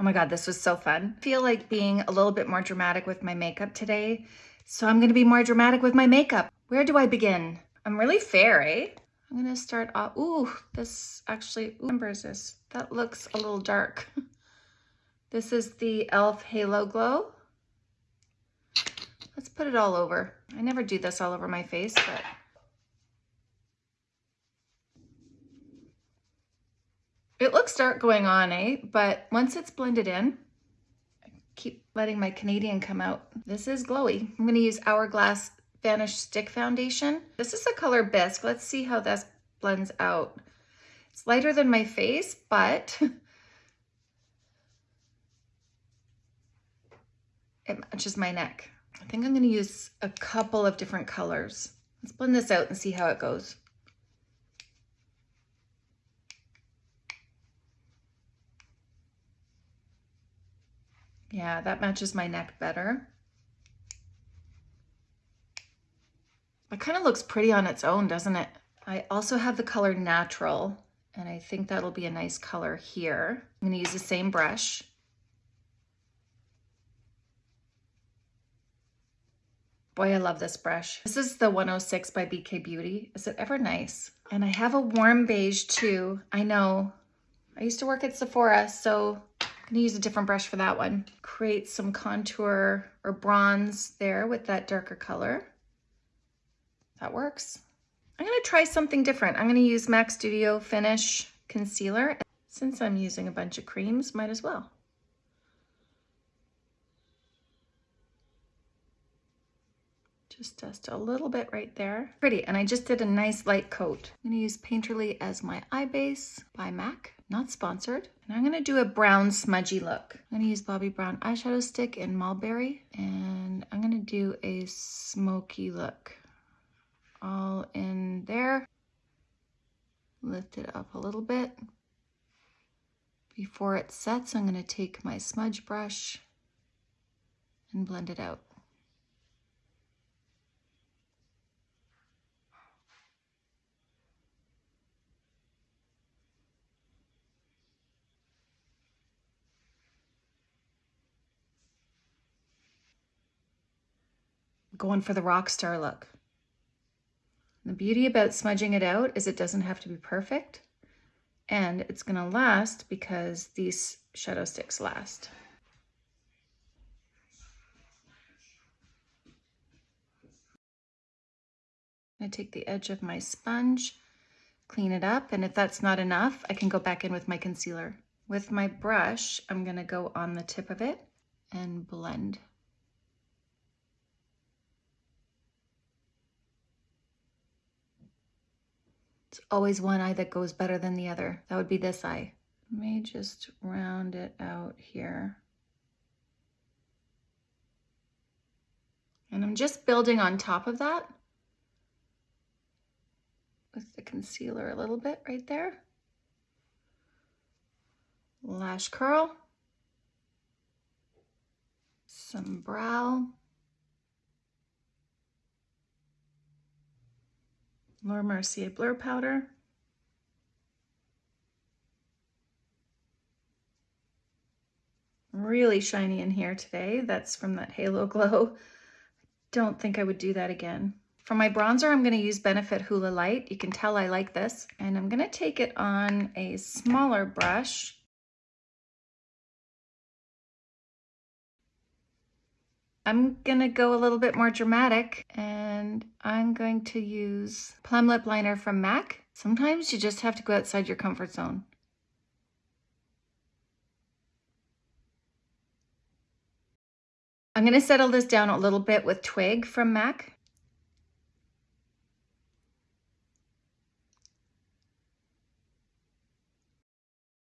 Oh my God, this was so fun. I feel like being a little bit more dramatic with my makeup today. So I'm gonna be more dramatic with my makeup. Where do I begin? I'm really fair, eh? I'm gonna start off, ooh, this actually, ooh, is this? That looks a little dark. This is the e.l.f. Halo Glow. Let's put it all over. I never do this all over my face, but It looks dark going on, eh? But once it's blended in, I keep letting my Canadian come out. This is glowy. I'm gonna use Hourglass Vanish Stick Foundation. This is the color Bisque. Let's see how this blends out. It's lighter than my face, but it matches my neck. I think I'm gonna use a couple of different colors. Let's blend this out and see how it goes. Yeah, that matches my neck better. It kind of looks pretty on its own, doesn't it? I also have the color Natural, and I think that'll be a nice color here. I'm gonna use the same brush. Boy, I love this brush. This is the 106 by BK Beauty. Is it ever nice? And I have a warm beige too. I know. I used to work at Sephora, so gonna use a different brush for that one. Create some contour or bronze there with that darker color. That works. I'm gonna try something different. I'm gonna use MAC Studio Finish Concealer. Since I'm using a bunch of creams, might as well. Just dust a little bit right there. Pretty, and I just did a nice light coat. I'm gonna use Painterly as my eye base by MAC not sponsored. And I'm gonna do a brown smudgy look. I'm gonna use Bobbi Brown eyeshadow stick in Mulberry, and I'm gonna do a smoky look. All in there. Lift it up a little bit. Before it sets, I'm gonna take my smudge brush and blend it out. Going for the rock star look. The beauty about smudging it out is it doesn't have to be perfect and it's gonna last because these shadow sticks last. I take the edge of my sponge, clean it up, and if that's not enough, I can go back in with my concealer. With my brush, I'm gonna go on the tip of it and blend. Always one eye that goes better than the other. That would be this eye. Me just round it out here. And I'm just building on top of that with the concealer a little bit right there. Lash curl. Some brow. Laura Mercier Blur Powder. Really shiny in here today. That's from that Halo Glow. Don't think I would do that again. For my bronzer, I'm going to use Benefit Hoola Lite. You can tell I like this. And I'm going to take it on a smaller brush I'm gonna go a little bit more dramatic and I'm going to use Plum Lip Liner from MAC. Sometimes you just have to go outside your comfort zone. I'm gonna settle this down a little bit with Twig from MAC.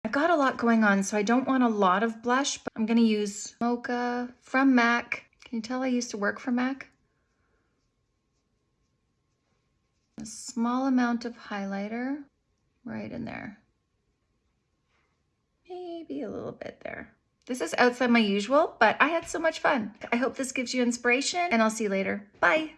I've got a lot going on, so I don't want a lot of blush, but I'm gonna use Mocha from MAC can you tell I used to work for MAC? A small amount of highlighter right in there. Maybe a little bit there. This is outside my usual, but I had so much fun. I hope this gives you inspiration and I'll see you later. Bye.